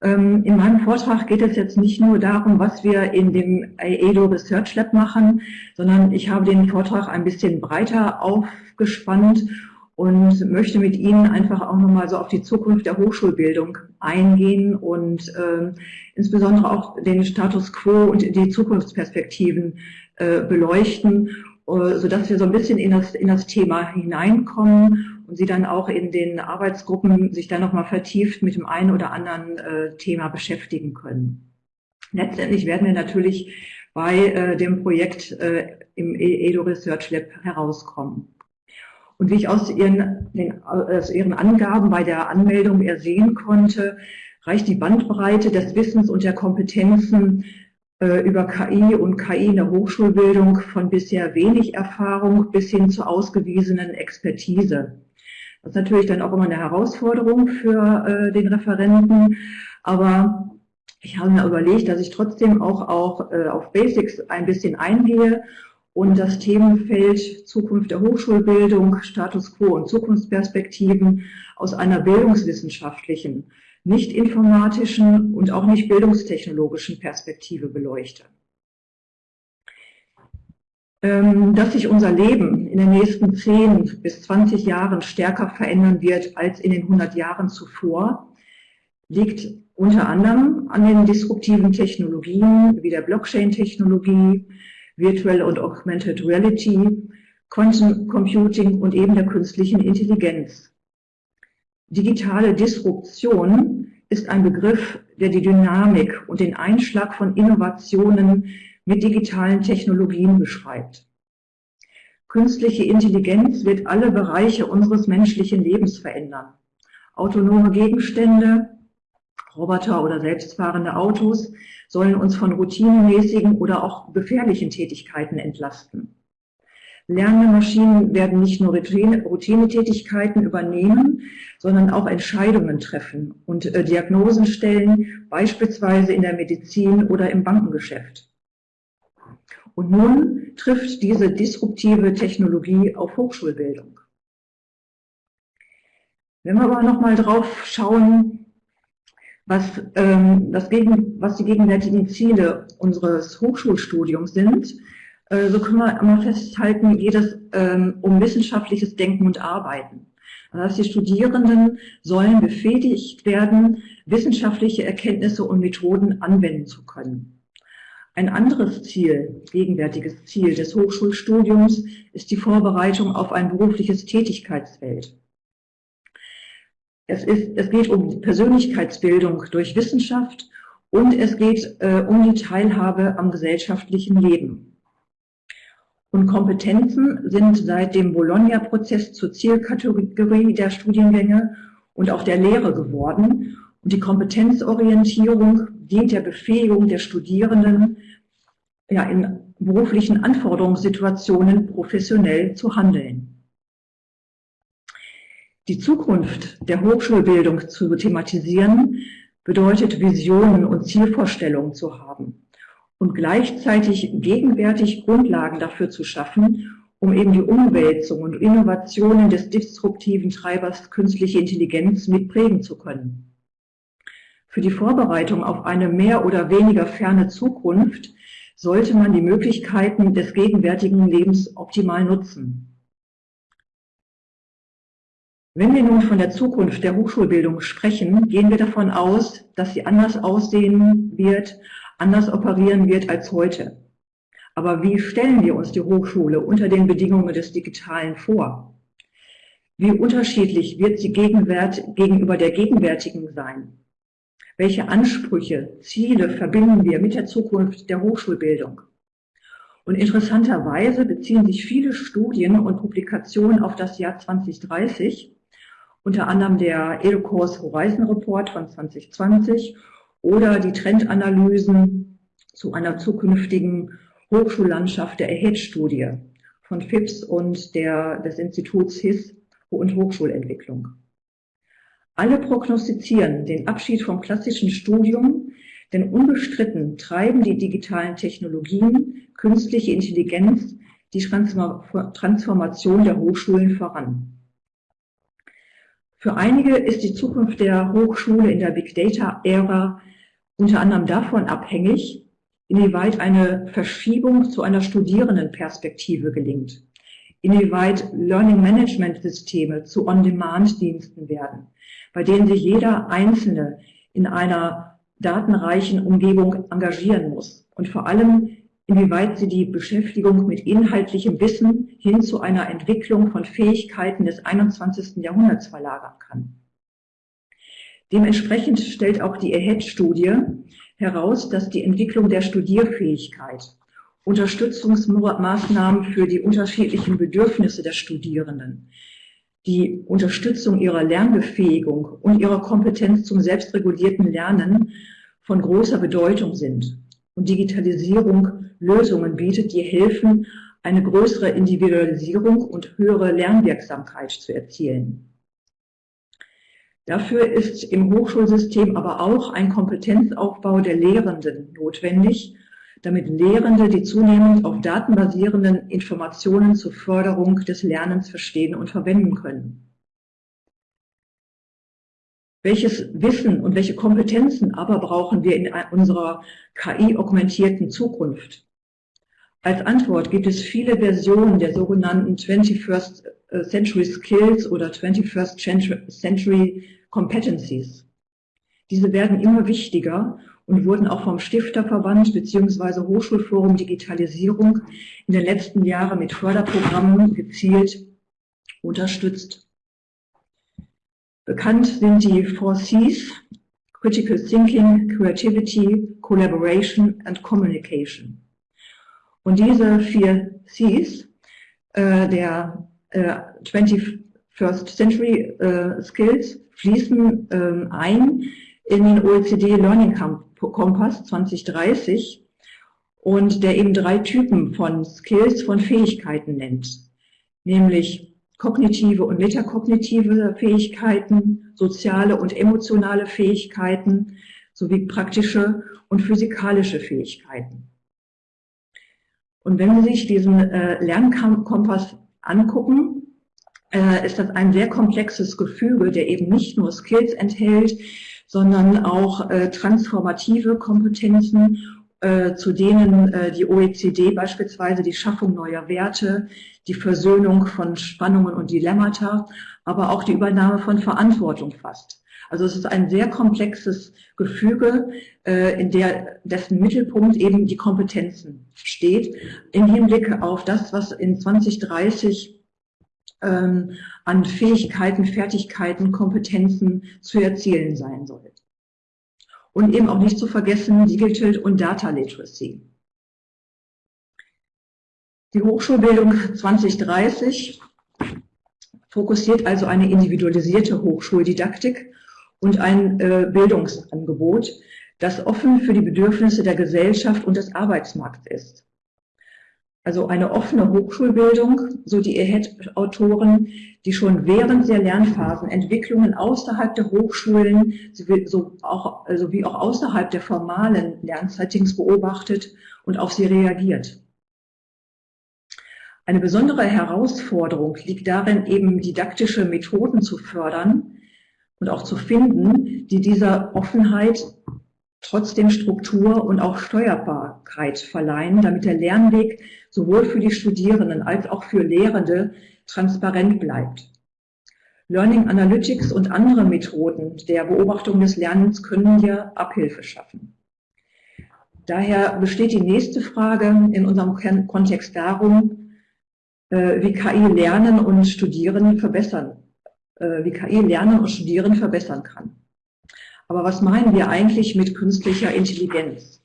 Ähm, in meinem Vortrag geht es jetzt nicht nur darum, was wir in dem EDO Research Lab machen, sondern ich habe den Vortrag ein bisschen breiter aufgespannt und möchte mit Ihnen einfach auch nochmal so auf die Zukunft der Hochschulbildung eingehen und äh, insbesondere auch den Status quo und die Zukunftsperspektiven äh, beleuchten, äh, sodass wir so ein bisschen in das, in das Thema hineinkommen und Sie dann auch in den Arbeitsgruppen sich dann nochmal vertieft mit dem einen oder anderen äh, Thema beschäftigen können. Letztendlich werden wir natürlich bei äh, dem Projekt äh, im EDO Research Lab herauskommen. Und wie ich aus ihren, den, aus ihren Angaben bei der Anmeldung ersehen konnte, reicht die Bandbreite des Wissens und der Kompetenzen äh, über KI und KI in der Hochschulbildung von bisher wenig Erfahrung bis hin zur ausgewiesenen Expertise. Das ist natürlich dann auch immer eine Herausforderung für äh, den Referenten, aber ich habe mir überlegt, dass ich trotzdem auch, auch äh, auf Basics ein bisschen eingehe und das Themenfeld Zukunft der Hochschulbildung, Status quo und Zukunftsperspektiven aus einer bildungswissenschaftlichen, nicht informatischen und auch nicht bildungstechnologischen Perspektive beleuchte. Ähm, dass sich unser Leben in den nächsten 10 bis 20 Jahren stärker verändern wird als in den 100 Jahren zuvor, liegt unter anderem an den disruptiven Technologien wie der Blockchain-Technologie, Virtual und Augmented Reality, Quantum Computing und eben der künstlichen Intelligenz. Digitale Disruption ist ein Begriff, der die Dynamik und den Einschlag von Innovationen mit digitalen Technologien beschreibt. Künstliche Intelligenz wird alle Bereiche unseres menschlichen Lebens verändern. Autonome Gegenstände, Roboter oder selbstfahrende Autos sollen uns von routinemäßigen oder auch gefährlichen Tätigkeiten entlasten. Lernende Maschinen werden nicht nur Routinetätigkeiten übernehmen, sondern auch Entscheidungen treffen und äh, Diagnosen stellen, beispielsweise in der Medizin oder im Bankengeschäft. Und nun trifft diese disruptive Technologie auf Hochschulbildung. Wenn wir aber nochmal drauf schauen, was, ähm, das gegen, was die gegenwärtigen Ziele unseres Hochschulstudiums sind, äh, so können wir immer festhalten, geht es ähm, um wissenschaftliches Denken und Arbeiten. Das heißt, die Studierenden sollen befähigt werden, wissenschaftliche Erkenntnisse und Methoden anwenden zu können. Ein anderes Ziel, gegenwärtiges Ziel des Hochschulstudiums ist die Vorbereitung auf ein berufliches Tätigkeitsfeld. Es, ist, es geht um Persönlichkeitsbildung durch Wissenschaft und es geht äh, um die Teilhabe am gesellschaftlichen Leben. Und Kompetenzen sind seit dem Bologna-Prozess zur Zielkategorie der Studiengänge und auch der Lehre geworden. Und die Kompetenzorientierung dient der Befähigung der Studierenden, ja, in beruflichen Anforderungssituationen professionell zu handeln. Die Zukunft der Hochschulbildung zu thematisieren, bedeutet Visionen und Zielvorstellungen zu haben und gleichzeitig gegenwärtig Grundlagen dafür zu schaffen, um eben die Umwälzung und Innovationen des disruptiven Treibers künstliche Intelligenz mitprägen zu können. Für die Vorbereitung auf eine mehr oder weniger ferne Zukunft sollte man die Möglichkeiten des gegenwärtigen Lebens optimal nutzen. Wenn wir nun von der Zukunft der Hochschulbildung sprechen, gehen wir davon aus, dass sie anders aussehen wird, anders operieren wird als heute. Aber wie stellen wir uns die Hochschule unter den Bedingungen des Digitalen vor? Wie unterschiedlich wird sie gegenüber der gegenwärtigen sein? Welche Ansprüche, Ziele verbinden wir mit der Zukunft der Hochschulbildung? Und interessanterweise beziehen sich viele Studien und Publikationen auf das Jahr 2030 unter anderem der EduCourse Horizon Report von 2020 oder die Trendanalysen zu einer zukünftigen Hochschullandschaft der AHEAD-Studie von FIPS und der, des Instituts HIS und Hochschulentwicklung. Alle prognostizieren den Abschied vom klassischen Studium, denn unbestritten treiben die digitalen Technologien, künstliche Intelligenz die Transformation der Hochschulen voran. Für einige ist die Zukunft der Hochschule in der Big Data-Ära unter anderem davon abhängig, inwieweit eine Verschiebung zu einer Studierendenperspektive gelingt, inwieweit Learning Management Systeme zu On-Demand-Diensten werden, bei denen sich jeder Einzelne in einer datenreichen Umgebung engagieren muss und vor allem inwieweit sie die Beschäftigung mit inhaltlichem Wissen hin zu einer Entwicklung von Fähigkeiten des 21. Jahrhunderts verlagern kann. Dementsprechend stellt auch die EHED-Studie heraus, dass die Entwicklung der Studierfähigkeit, Unterstützungsmaßnahmen für die unterschiedlichen Bedürfnisse der Studierenden, die Unterstützung ihrer Lernbefähigung und ihrer Kompetenz zum selbstregulierten Lernen von großer Bedeutung sind und Digitalisierung Lösungen bietet, die helfen, eine größere Individualisierung und höhere Lernwirksamkeit zu erzielen. Dafür ist im Hochschulsystem aber auch ein Kompetenzaufbau der Lehrenden notwendig, damit Lehrende die zunehmend auf datenbasierenden Informationen zur Förderung des Lernens verstehen und verwenden können. Welches Wissen und welche Kompetenzen aber brauchen wir in unserer KI-augmentierten Zukunft? Als Antwort gibt es viele Versionen der sogenannten 21st äh, Century Skills oder 21st Century Competencies. Diese werden immer wichtiger und wurden auch vom Stifterverband bzw. Hochschulforum Digitalisierung in den letzten Jahren mit Förderprogrammen gezielt unterstützt. Bekannt sind die Four Cs, Critical Thinking, Creativity, Collaboration and Communication. Und diese vier Cs äh, der äh, 21st Century äh, Skills fließen äh, ein in den OECD Learning Kompass 2030 und der eben drei Typen von Skills, von Fähigkeiten nennt, nämlich kognitive und metakognitive Fähigkeiten, soziale und emotionale Fähigkeiten sowie praktische und physikalische Fähigkeiten. Und wenn Sie sich diesen äh, Lernkompass angucken, äh, ist das ein sehr komplexes Gefüge, der eben nicht nur Skills enthält, sondern auch äh, transformative Kompetenzen, äh, zu denen äh, die OECD beispielsweise die Schaffung neuer Werte, die Versöhnung von Spannungen und Dilemmata, aber auch die Übernahme von Verantwortung fasst. Also es ist ein sehr komplexes Gefüge, äh, in der dessen Mittelpunkt eben die Kompetenzen steht, im Hinblick auf das, was in 2030 ähm, an Fähigkeiten, Fertigkeiten, Kompetenzen zu erzielen sein soll. Und eben auch nicht zu vergessen Digital und Data Literacy. Die Hochschulbildung 2030 fokussiert also eine individualisierte Hochschuldidaktik und ein äh, Bildungsangebot, das offen für die Bedürfnisse der Gesellschaft und des Arbeitsmarkts ist. Also eine offene Hochschulbildung, so die EHED-Autoren, die schon während der Lernphasen Entwicklungen außerhalb der Hochschulen so auch, also wie auch außerhalb der formalen Lernsettings beobachtet und auf sie reagiert. Eine besondere Herausforderung liegt darin, eben didaktische Methoden zu fördern, und auch zu finden, die dieser Offenheit trotzdem Struktur und auch Steuerbarkeit verleihen, damit der Lernweg sowohl für die Studierenden als auch für Lehrende transparent bleibt. Learning Analytics und andere Methoden der Beobachtung des Lernens können hier Abhilfe schaffen. Daher besteht die nächste Frage in unserem Kontext darum, äh, wie KI Lernen und Studieren verbessern äh, wie KI Lernen und Studieren verbessern kann. Aber was meinen wir eigentlich mit künstlicher Intelligenz?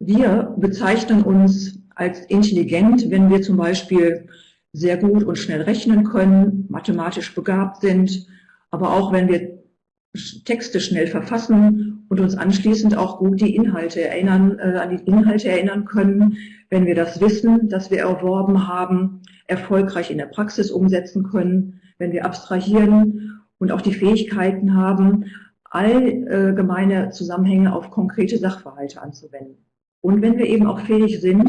Wir bezeichnen uns als intelligent, wenn wir zum Beispiel sehr gut und schnell rechnen können, mathematisch begabt sind, aber auch wenn wir Texte schnell verfassen und uns anschließend auch gut die Inhalte erinnern, äh, an die Inhalte erinnern können, wenn wir das Wissen, das wir erworben haben, erfolgreich in der Praxis umsetzen können, wenn wir abstrahieren und auch die Fähigkeiten haben, allgemeine Zusammenhänge auf konkrete Sachverhalte anzuwenden. Und wenn wir eben auch fähig sind,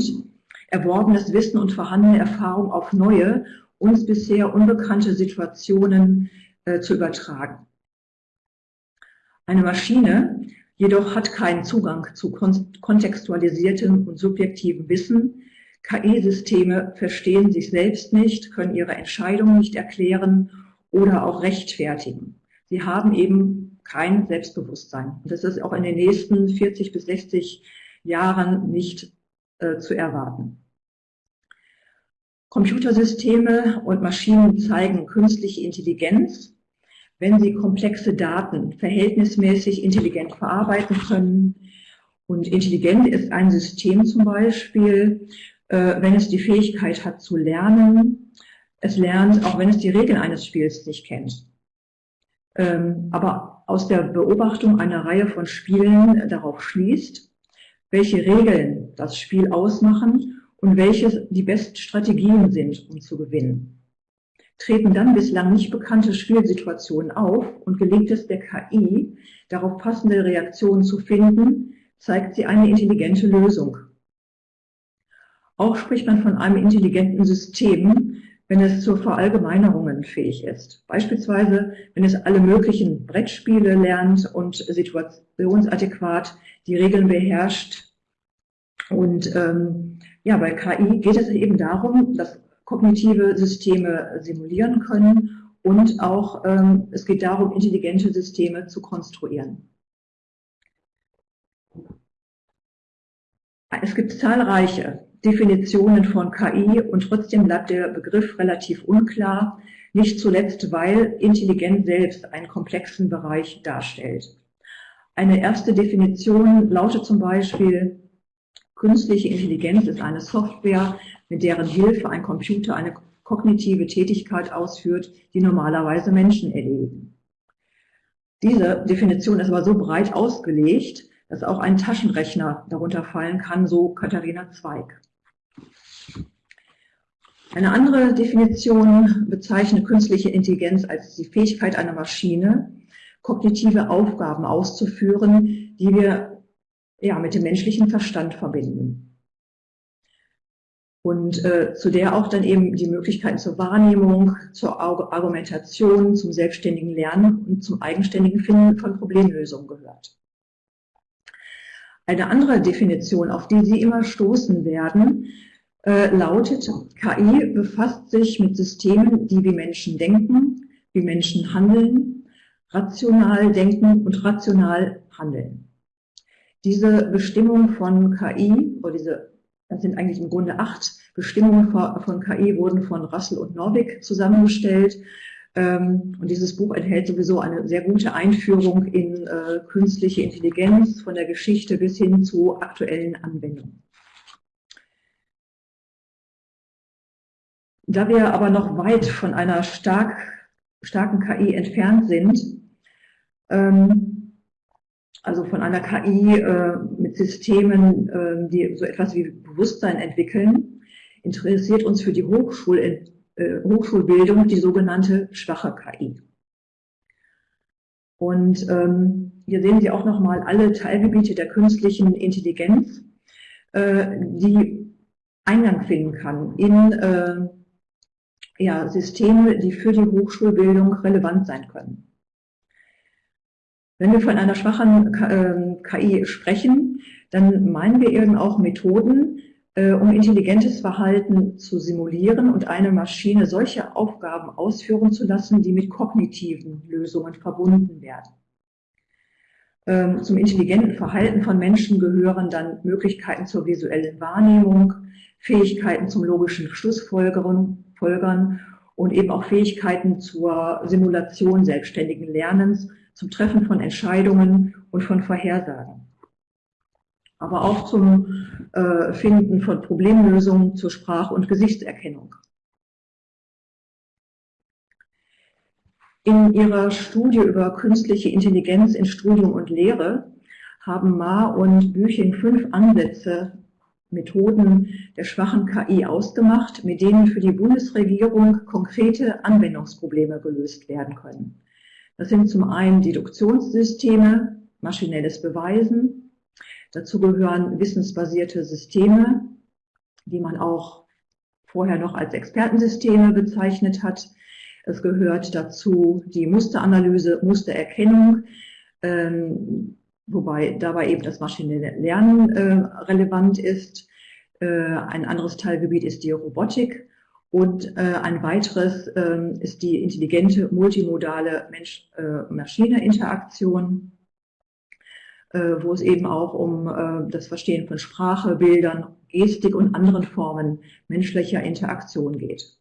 erworbenes Wissen und vorhandene Erfahrung auf neue uns bisher unbekannte Situationen äh, zu übertragen. Eine Maschine jedoch hat keinen Zugang zu kontextualisiertem und subjektivem Wissen. KI-Systeme verstehen sich selbst nicht, können ihre Entscheidungen nicht erklären oder auch rechtfertigen. Sie haben eben kein Selbstbewusstsein. Das ist auch in den nächsten 40 bis 60 Jahren nicht äh, zu erwarten. Computersysteme und Maschinen zeigen künstliche Intelligenz, wenn sie komplexe Daten verhältnismäßig intelligent verarbeiten können. Und intelligent ist ein System zum Beispiel, äh, wenn es die Fähigkeit hat zu lernen. Es lernt, auch wenn es die Regeln eines Spiels nicht kennt. Ähm, aber aus der Beobachtung einer Reihe von Spielen darauf schließt, welche Regeln das Spiel ausmachen und welche die besten Strategien sind, um zu gewinnen. Treten dann bislang nicht bekannte Spielsituationen auf und gelingt es der KI, darauf passende Reaktionen zu finden, zeigt sie eine intelligente Lösung. Auch spricht man von einem intelligenten System, wenn es zur Verallgemeinerungen fähig ist. Beispielsweise, wenn es alle möglichen Brettspiele lernt und situationsadäquat die Regeln beherrscht. Und ähm, ja, bei KI geht es eben darum, dass kognitive Systeme simulieren können und auch ähm, es geht darum, intelligente Systeme zu konstruieren. Es gibt zahlreiche Definitionen von KI und trotzdem bleibt der Begriff relativ unklar, nicht zuletzt, weil Intelligenz selbst einen komplexen Bereich darstellt. Eine erste Definition lautet zum Beispiel, künstliche Intelligenz ist eine Software, mit deren Hilfe ein Computer eine kognitive Tätigkeit ausführt, die normalerweise Menschen erledigen. Diese Definition ist aber so breit ausgelegt, dass auch ein Taschenrechner darunter fallen kann, so Katharina Zweig. Eine andere Definition bezeichnet künstliche Intelligenz als die Fähigkeit einer Maschine, kognitive Aufgaben auszuführen, die wir ja, mit dem menschlichen Verstand verbinden. Und äh, zu der auch dann eben die Möglichkeiten zur Wahrnehmung, zur Argumentation, zum selbstständigen Lernen und zum eigenständigen Finden von Problemlösungen gehört. Eine andere Definition, auf die Sie immer stoßen werden, äh, lautet, KI befasst sich mit Systemen, die wie Menschen denken, wie Menschen handeln, rational denken und rational handeln. Diese Bestimmung von KI, oder diese, das sind eigentlich im Grunde acht Bestimmungen von KI, wurden von Russell und Norvig zusammengestellt. Ähm, und dieses Buch enthält sowieso eine sehr gute Einführung in äh, künstliche Intelligenz von der Geschichte bis hin zu aktuellen Anwendungen. Da wir aber noch weit von einer stark, starken KI entfernt sind, ähm, also von einer KI äh, mit Systemen, äh, die so etwas wie Bewusstsein entwickeln, interessiert uns für die Hochschul äh, Hochschulbildung die sogenannte schwache KI. Und ähm, hier sehen Sie auch nochmal alle Teilgebiete der künstlichen Intelligenz, äh, die Eingang finden kann in äh, ja, Systeme, die für die Hochschulbildung relevant sein können. Wenn wir von einer schwachen KI ähm, sprechen, dann meinen wir eben auch Methoden, äh, um intelligentes Verhalten zu simulieren und eine Maschine solche Aufgaben ausführen zu lassen, die mit kognitiven Lösungen verbunden werden. Ähm, zum intelligenten Verhalten von Menschen gehören dann Möglichkeiten zur visuellen Wahrnehmung, Fähigkeiten zum logischen Schlussfolgern Folgern und eben auch Fähigkeiten zur Simulation selbstständigen Lernens, zum Treffen von Entscheidungen und von Vorhersagen. Aber auch zum äh, Finden von Problemlösungen zur Sprach- und Gesichtserkennung. In ihrer Studie über künstliche Intelligenz in Studium und Lehre haben Ma und Büching fünf Ansätze Methoden der schwachen KI ausgemacht, mit denen für die Bundesregierung konkrete Anwendungsprobleme gelöst werden können. Das sind zum einen Deduktionssysteme, maschinelles Beweisen. Dazu gehören wissensbasierte Systeme, die man auch vorher noch als Expertensysteme bezeichnet hat. Es gehört dazu die Musteranalyse, Mustererkennung, ähm, wobei dabei eben das maschinelle Lernen äh, relevant ist. Äh, ein anderes Teilgebiet ist die Robotik und äh, ein weiteres ähm, ist die intelligente multimodale Mensch-Maschine-Interaktion, wo es eben auch um das Verstehen von Sprache, Bildern, Gestik und anderen Formen menschlicher Interaktion geht.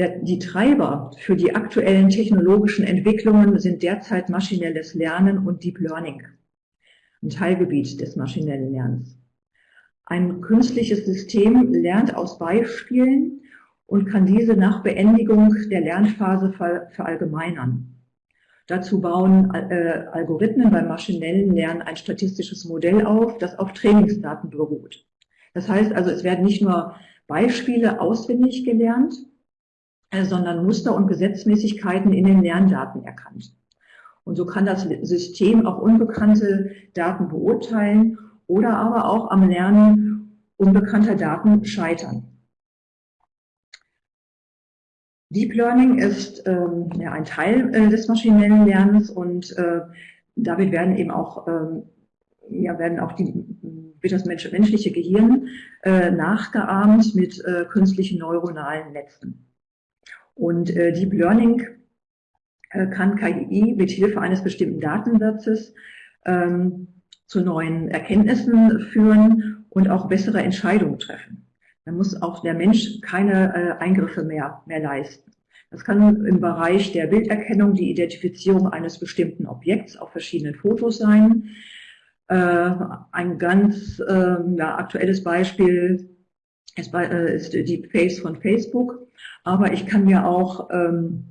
Der, die Treiber für die aktuellen technologischen Entwicklungen sind derzeit maschinelles Lernen und Deep Learning, ein Teilgebiet des maschinellen Lernens. Ein künstliches System lernt aus Beispielen und kann diese nach Beendigung der Lernphase verallgemeinern. Dazu bauen äh, Algorithmen beim maschinellen Lernen ein statistisches Modell auf, das auf Trainingsdaten beruht. Das heißt also, es werden nicht nur Beispiele auswendig gelernt, sondern Muster und Gesetzmäßigkeiten in den Lerndaten erkannt. Und so kann das System auch unbekannte Daten beurteilen oder aber auch am Lernen unbekannter Daten scheitern. Deep Learning ist ähm, ja, ein Teil äh, des maschinellen Lernens und äh, damit werden eben auch, ähm, ja, werden auch die, wird das Mensch, menschliche Gehirn äh, nachgeahmt mit äh, künstlichen neuronalen Netzen. Und äh, Deep Learning äh, kann KI mit Hilfe eines bestimmten Datensatzes ähm, zu neuen Erkenntnissen führen und auch bessere Entscheidungen treffen. Da muss auch der Mensch keine äh, Eingriffe mehr, mehr leisten. Das kann im Bereich der Bilderkennung die Identifizierung eines bestimmten Objekts auf verschiedenen Fotos sein. Äh, ein ganz äh, ja, aktuelles Beispiel ist, äh, ist die Face von Facebook. Aber ich kann mir auch ähm,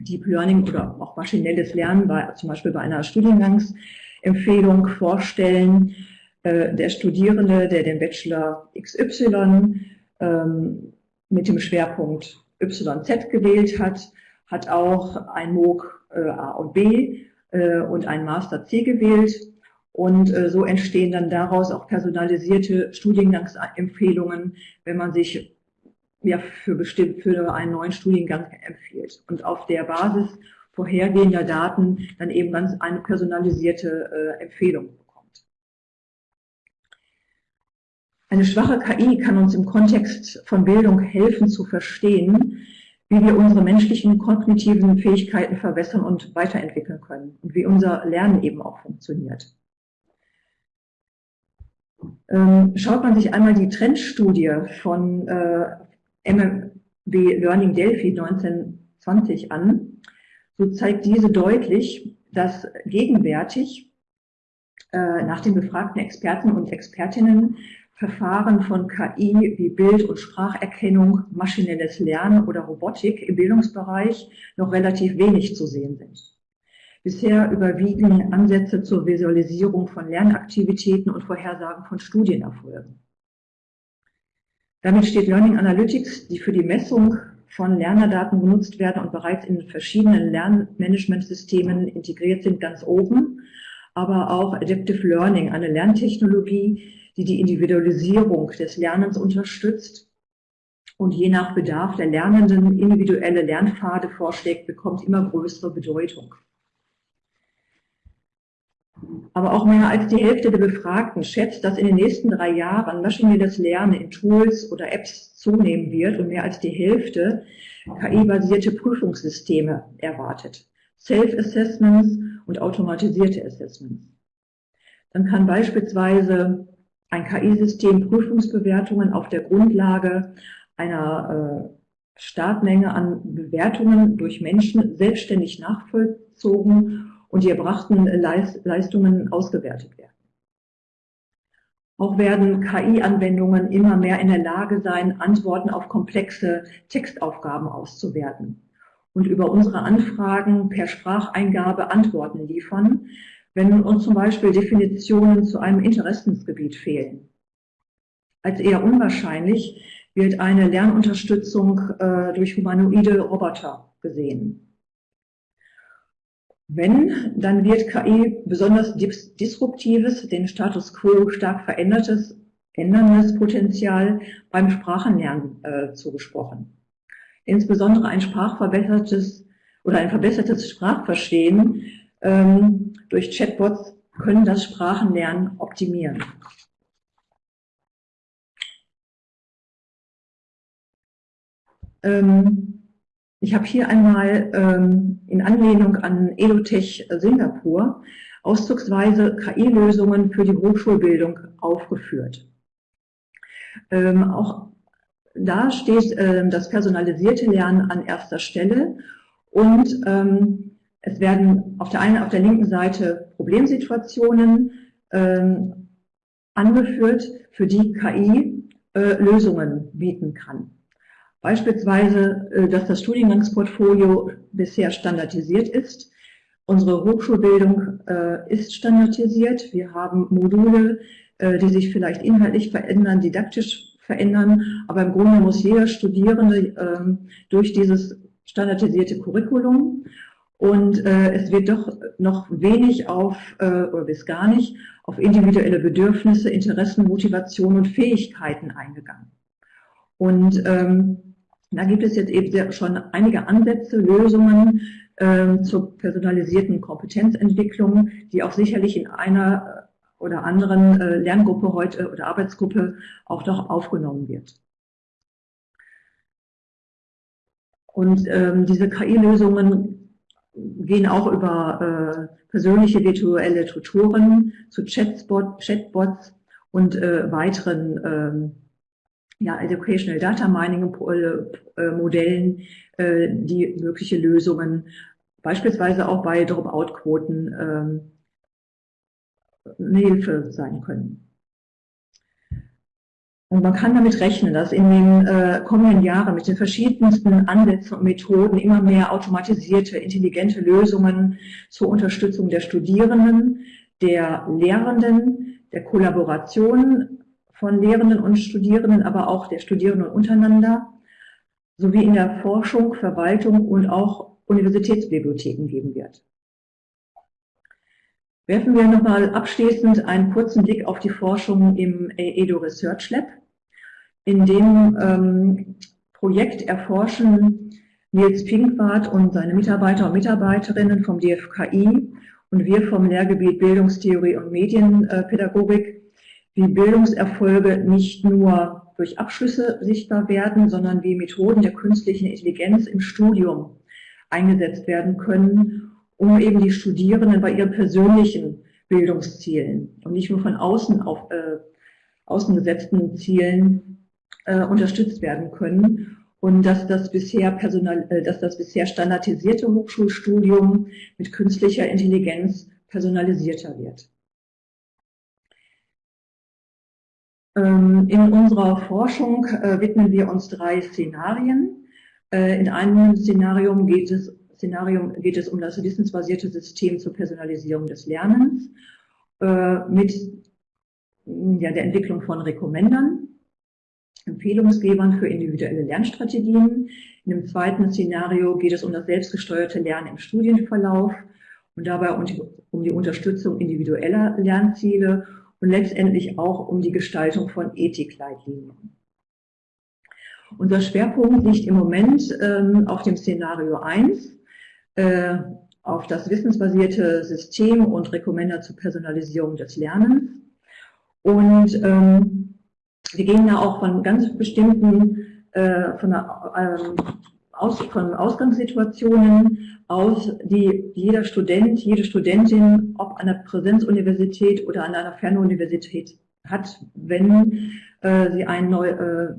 Deep Learning oder auch maschinelles Lernen, bei, zum Beispiel bei einer Studiengangsempfehlung vorstellen. Äh, der Studierende, der den Bachelor XY ähm, mit dem Schwerpunkt YZ gewählt hat, hat auch ein MOOC äh, A und B äh, und ein Master C gewählt. Und äh, so entstehen dann daraus auch personalisierte Studiengangsempfehlungen, wenn man sich ja für bestimmt für einen neuen Studiengang empfiehlt und auf der Basis vorhergehender Daten dann eben ganz eine personalisierte äh, Empfehlung bekommt. Eine schwache KI kann uns im Kontext von Bildung helfen zu verstehen, wie wir unsere menschlichen kognitiven Fähigkeiten verbessern und weiterentwickeln können und wie unser Lernen eben auch funktioniert. Ähm, schaut man sich einmal die Trendstudie von äh, MMW Learning Delphi 1920 an, so zeigt diese deutlich, dass gegenwärtig äh, nach den befragten Experten und Expertinnen Verfahren von KI wie Bild- und Spracherkennung, maschinelles Lernen oder Robotik im Bildungsbereich noch relativ wenig zu sehen sind. Bisher überwiegen Ansätze zur Visualisierung von Lernaktivitäten und Vorhersagen von Studienerfolgen. Damit steht Learning Analytics, die für die Messung von Lernerdaten genutzt werden und bereits in verschiedenen Lernmanagementsystemen integriert sind, ganz oben. Aber auch Adaptive Learning, eine Lerntechnologie, die die Individualisierung des Lernens unterstützt und je nach Bedarf der Lernenden individuelle Lernpfade vorschlägt, bekommt immer größere Bedeutung. Aber auch mehr als die Hälfte der Befragten schätzt, dass in den nächsten drei Jahren maschinelles Lernen in Tools oder Apps zunehmen wird und mehr als die Hälfte KI-basierte Prüfungssysteme erwartet. Self-Assessments und automatisierte Assessments. Dann kann beispielsweise ein KI-System Prüfungsbewertungen auf der Grundlage einer äh, Startmenge an Bewertungen durch Menschen selbstständig nachvollzogen und die erbrachten Leistungen ausgewertet werden. Auch werden KI-Anwendungen immer mehr in der Lage sein, Antworten auf komplexe Textaufgaben auszuwerten und über unsere Anfragen per Spracheingabe Antworten liefern, wenn uns zum Beispiel Definitionen zu einem Interessensgebiet fehlen. Als eher unwahrscheinlich wird eine Lernunterstützung äh, durch humanoide Roboter gesehen. Wenn, dann wird KI besonders disruptives, den Status quo stark verändertes, änderndes Potenzial beim Sprachenlernen äh, zugesprochen. Insbesondere ein sprachverbessertes oder ein verbessertes Sprachverstehen ähm, durch Chatbots können das Sprachenlernen optimieren. Ähm, ich habe hier einmal ähm, in Anlehnung an Edutech Singapur auszugsweise KI-Lösungen für die Hochschulbildung aufgeführt. Ähm, auch da steht ähm, das personalisierte Lernen an erster Stelle und ähm, es werden auf der einen, auf der linken Seite Problemsituationen ähm, angeführt, für die KI äh, Lösungen bieten kann. Beispielsweise, äh, dass das Studiengangsportfolio bisher standardisiert ist. Unsere Hochschulbildung äh, ist standardisiert. Wir haben Module, äh, die sich vielleicht inhaltlich verändern, didaktisch verändern, aber im Grunde muss jeder Studierende ähm, durch dieses standardisierte Curriculum und es wird doch noch wenig auf, oder bis gar nicht, auf individuelle Bedürfnisse, Interessen, Motivation und Fähigkeiten eingegangen. Und ähm, da gibt es jetzt eben schon einige Ansätze, Lösungen äh, zur personalisierten Kompetenzentwicklung, die auch sicherlich in einer äh, oder anderen äh, Lerngruppe heute oder Arbeitsgruppe auch noch aufgenommen wird. Und ähm, diese KI-Lösungen gehen auch über äh, persönliche virtuelle Tutoren zu Chatbot, Chatbots und äh, weiteren ähm, ja, Educational Data Mining äh, Modellen, äh, die mögliche Lösungen beispielsweise auch bei Dropout-Quoten ähm, eine Hilfe sein können. Und man kann damit rechnen, dass in den äh, kommenden Jahren mit den verschiedensten Ansätzen und Methoden immer mehr automatisierte, intelligente Lösungen zur Unterstützung der Studierenden, der Lehrenden, der Kollaboration von Lehrenden und Studierenden, aber auch der Studierenden untereinander, sowie in der Forschung, Verwaltung und auch Universitätsbibliotheken geben wird. Werfen wir nochmal abschließend einen kurzen Blick auf die Forschung im EDO Research Lab. In dem ähm, Projekt erforschen Nils Pinkwart und seine Mitarbeiter und Mitarbeiterinnen vom DFKI und wir vom Lehrgebiet Bildungstheorie und Medienpädagogik wie Bildungserfolge nicht nur durch Abschlüsse sichtbar werden, sondern wie Methoden der künstlichen Intelligenz im Studium eingesetzt werden können, um eben die Studierenden bei ihren persönlichen Bildungszielen und nicht nur von außen auf äh, außen gesetzten Zielen äh, unterstützt werden können und dass das bisher personal, äh, dass das bisher standardisierte Hochschulstudium mit künstlicher Intelligenz personalisierter wird. In unserer Forschung äh, widmen wir uns drei Szenarien. Äh, in einem Szenario geht es, Szenario geht es um das wissensbasierte System zur Personalisierung des Lernens äh, mit ja, der Entwicklung von Rekommendern, Empfehlungsgebern für individuelle Lernstrategien. In dem zweiten Szenario geht es um das selbstgesteuerte Lernen im Studienverlauf und dabei um die Unterstützung individueller Lernziele und letztendlich auch um die Gestaltung von Ethikleitlinien. Unser Schwerpunkt liegt im Moment ähm, auf dem Szenario 1, äh, auf das wissensbasierte System und Rekommender zur Personalisierung des Lernens. Und ähm, wir gehen da auch von ganz bestimmten, äh, von der, ähm, aus, von Ausgangssituationen aus, die jeder Student, jede Studentin, ob an der Präsenzuniversität oder an einer Fernuniversität hat, wenn äh, sie ein neu, äh,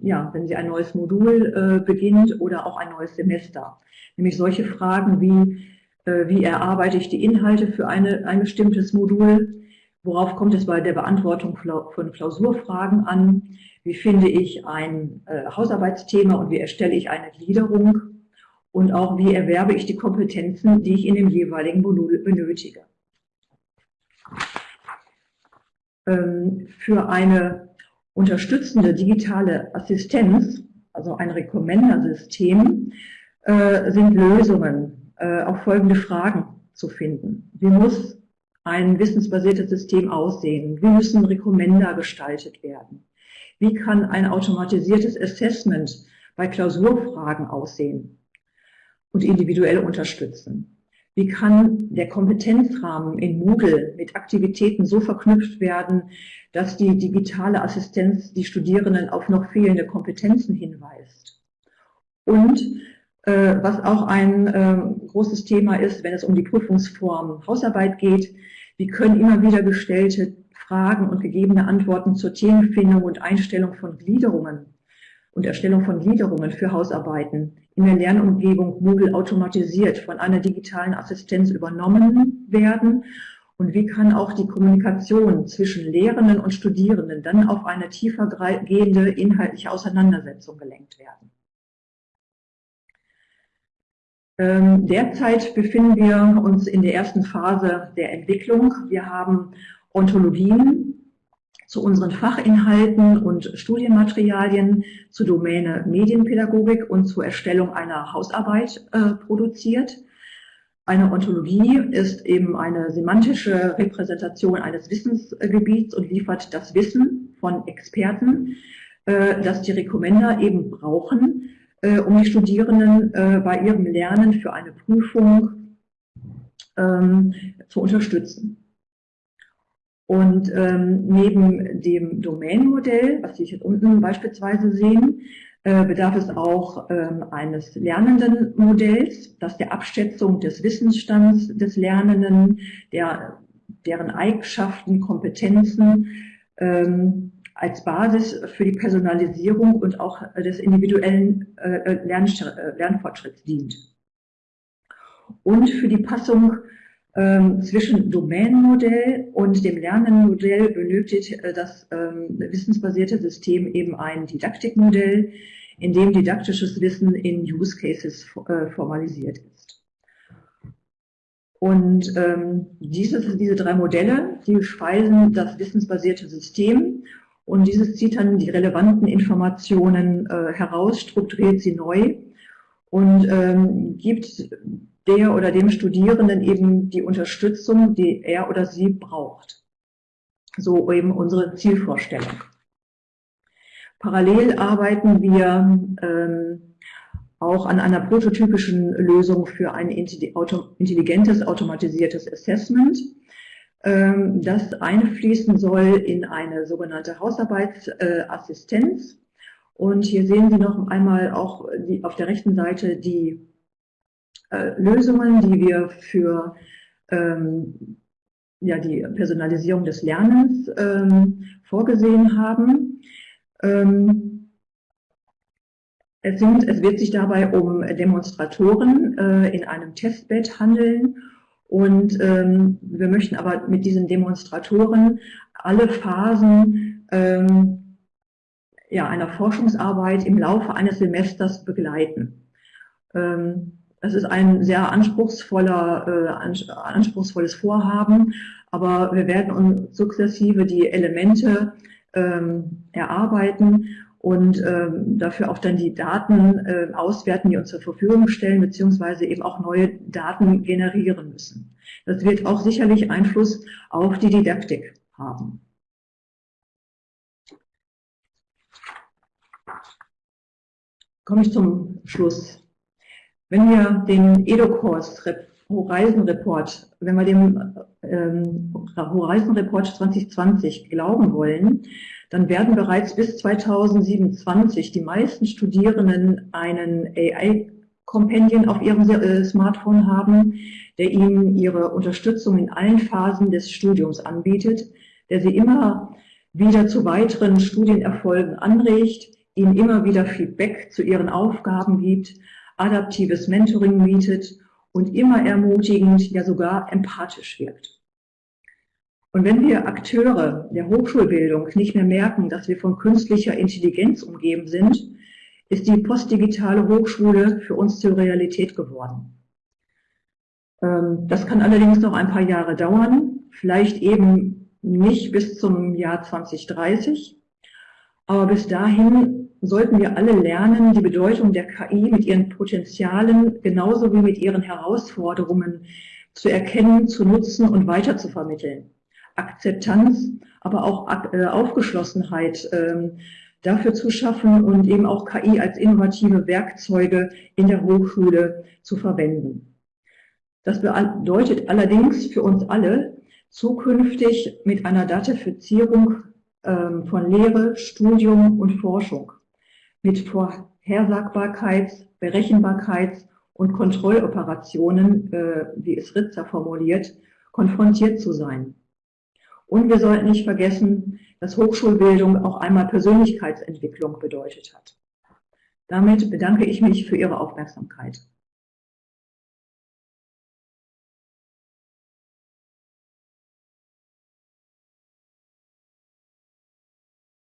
ja, wenn sie ein neues Modul äh, beginnt oder auch ein neues Semester. Nämlich solche Fragen wie, äh, wie erarbeite ich die Inhalte für eine, ein bestimmtes Modul, worauf kommt es bei der Beantwortung von Klausurfragen an, wie finde ich ein äh, Hausarbeitsthema und wie erstelle ich eine Gliederung und auch wie erwerbe ich die Kompetenzen, die ich in dem jeweiligen Modul benötige. Ähm, für eine unterstützende digitale Assistenz, also ein Recommender-System, äh, sind Lösungen äh, auf folgende Fragen zu finden. Wie muss ein wissensbasiertes System aussehen? Wie müssen Recommender gestaltet werden? Wie kann ein automatisiertes Assessment bei Klausurfragen aussehen und individuell unterstützen? Wie kann der Kompetenzrahmen in Moodle mit Aktivitäten so verknüpft werden, dass die digitale Assistenz die Studierenden auf noch fehlende Kompetenzen hinweist? Und äh, was auch ein äh, großes Thema ist, wenn es um die Prüfungsform Hausarbeit geht, wie können immer wieder gestellte Fragen und gegebene Antworten zur Themenfindung und Einstellung von Gliederungen und Erstellung von Gliederungen für Hausarbeiten in der Lernumgebung Moodle automatisiert von einer digitalen Assistenz übernommen werden und wie kann auch die Kommunikation zwischen Lehrenden und Studierenden dann auf eine tiefer gehende inhaltliche Auseinandersetzung gelenkt werden. Ähm, derzeit befinden wir uns in der ersten Phase der Entwicklung. Wir haben Ontologien zu unseren Fachinhalten und Studienmaterialien zur Domäne Medienpädagogik und zur Erstellung einer Hausarbeit äh, produziert. Eine Ontologie ist eben eine semantische Repräsentation eines Wissensgebiets und liefert das Wissen von Experten, äh, das die Rekommender eben brauchen, äh, um die Studierenden äh, bei ihrem Lernen für eine Prüfung ähm, zu unterstützen. Und ähm, neben dem Domänenmodell, was Sie hier unten beispielsweise sehen, äh, bedarf es auch ähm, eines lernenden Modells, das der Abschätzung des Wissensstands des Lernenden, der, deren Eigenschaften, Kompetenzen ähm, als Basis für die Personalisierung und auch des individuellen äh, Lern, äh, Lernfortschritts dient. Und für die Passung zwischen Domänenmodell und dem Lernenmodell benötigt äh, das ähm, wissensbasierte System eben ein Didaktikmodell, in dem didaktisches Wissen in Use Cases äh, formalisiert ist. Und ähm, dieses, diese drei Modelle, die speisen das wissensbasierte System und dieses zieht dann die relevanten Informationen äh, heraus, strukturiert sie neu und ähm, gibt der oder dem Studierenden eben die Unterstützung, die er oder sie braucht. So eben unsere Zielvorstellung. Parallel arbeiten wir ähm, auch an einer prototypischen Lösung für ein intelligentes, automatisiertes Assessment, ähm, das einfließen soll in eine sogenannte Hausarbeitsassistenz. Und hier sehen Sie noch einmal auch die, auf der rechten Seite die äh, Lösungen, die wir für ähm, ja, die Personalisierung des Lernens ähm, vorgesehen haben. Ähm, es, sind, es wird sich dabei um Demonstratoren äh, in einem Testbed handeln und ähm, wir möchten aber mit diesen Demonstratoren alle Phasen ähm, ja, einer Forschungsarbeit im Laufe eines Semesters begleiten. Ähm, es ist ein sehr anspruchsvoller, äh, anspruchsvolles Vorhaben, aber wir werden uns sukzessive die Elemente ähm, erarbeiten und ähm, dafür auch dann die Daten äh, auswerten, die uns zur Verfügung stellen, beziehungsweise eben auch neue Daten generieren müssen. Das wird auch sicherlich Einfluss auf die Didaktik haben. Komme ich zum Schluss. Wenn wir den EDOCORS Horizon Report, wenn wir dem ähm, Horizon Report 2020 glauben wollen, dann werden bereits bis 2027 die meisten Studierenden einen AI-Companion auf ihrem äh, Smartphone haben, der ihnen ihre Unterstützung in allen Phasen des Studiums anbietet, der sie immer wieder zu weiteren Studienerfolgen anregt, ihnen immer wieder Feedback zu ihren Aufgaben gibt, adaptives Mentoring bietet und immer ermutigend, ja sogar empathisch wirkt. Und wenn wir Akteure der Hochschulbildung nicht mehr merken, dass wir von künstlicher Intelligenz umgeben sind, ist die postdigitale Hochschule für uns zur Realität geworden. Ähm, das kann allerdings noch ein paar Jahre dauern, vielleicht eben nicht bis zum Jahr 2030, aber bis dahin sollten wir alle lernen, die Bedeutung der KI mit ihren Potenzialen genauso wie mit ihren Herausforderungen zu erkennen, zu nutzen und weiter zu vermitteln. Akzeptanz, aber auch äh, Aufgeschlossenheit ähm, dafür zu schaffen und eben auch KI als innovative Werkzeuge in der Hochschule zu verwenden. Das bedeutet allerdings für uns alle, zukünftig mit einer Datifizierung ähm, von Lehre, Studium und Forschung, mit Vorhersagbarkeits-, Berechenbarkeits- und Kontrolloperationen, äh, wie es Ritzer formuliert, konfrontiert zu sein. Und wir sollten nicht vergessen, dass Hochschulbildung auch einmal Persönlichkeitsentwicklung bedeutet hat. Damit bedanke ich mich für Ihre Aufmerksamkeit.